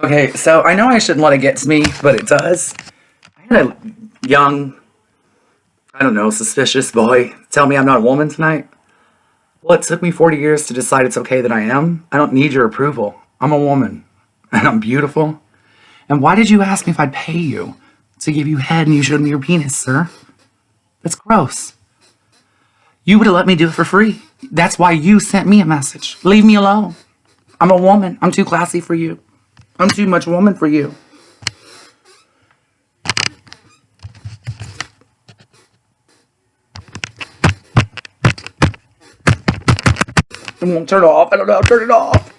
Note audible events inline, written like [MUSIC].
Okay, so I know I shouldn't let it get to me, but it does. I had a young, I don't know, suspicious boy tell me I'm not a woman tonight. Well, it took me 40 years to decide it's okay that I am. I don't need your approval. I'm a woman, [LAUGHS] and I'm beautiful. And why did you ask me if I'd pay you to give you head and you showed me your penis, sir? That's gross. You would have let me do it for free. That's why you sent me a message. Leave me alone. I'm a woman. I'm too classy for you. I'm too much woman for you. I won't turn it off. I don't know. Turn it off.